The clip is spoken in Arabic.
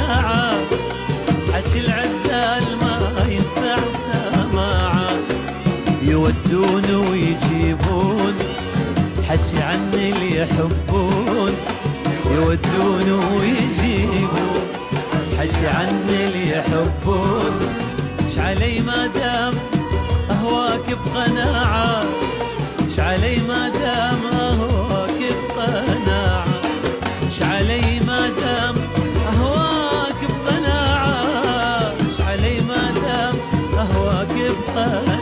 الشجاعة حكي العذال ما ينفع سماعة. يودون ويجيبون حكي عن اللي يحبون. يودون ويجيبون حكي عن اللي يحبون. اش علي ما دام أهواك بقناعة. اش علي ما دام أهواك بقناعة. اش علي ما دام goodbye.